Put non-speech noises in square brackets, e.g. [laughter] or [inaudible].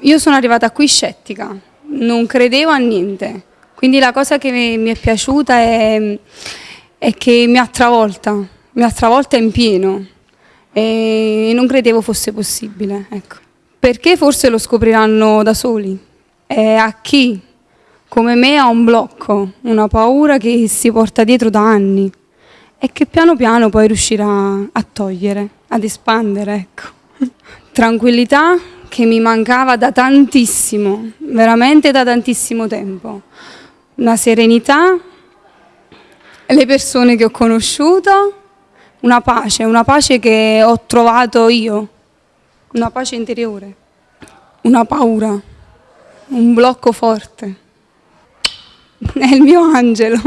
Io sono arrivata qui scettica, non credevo a niente, quindi la cosa che mi è piaciuta è, è che mi ha travolta, mi ha travolta in pieno e non credevo fosse possibile. Ecco. Perché forse lo scopriranno da soli. E a chi come me ha un blocco, una paura che si porta dietro da anni e che piano piano poi riuscirà a togliere, ad espandere. Ecco. [laughs] Tranquillità, che mi mancava da tantissimo, veramente da tantissimo tempo. Una serenità, le persone che ho conosciuto, una pace, una pace che ho trovato io, una pace interiore, una paura, un blocco forte. È il mio angelo.